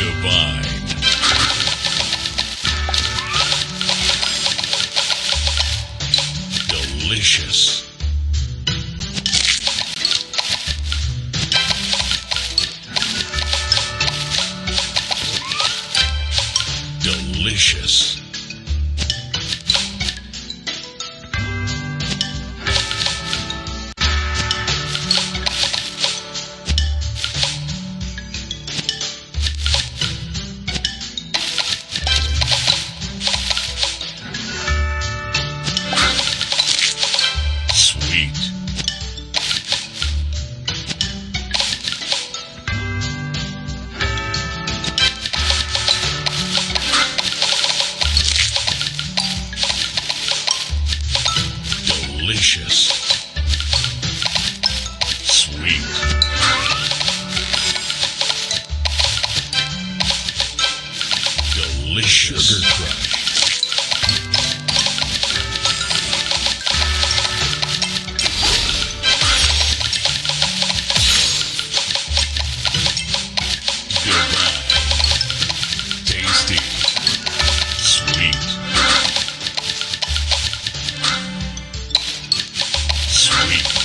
divine. Delicious. Delicious. delicious. Sweet. Delicious. Sugar Crush. Thank you.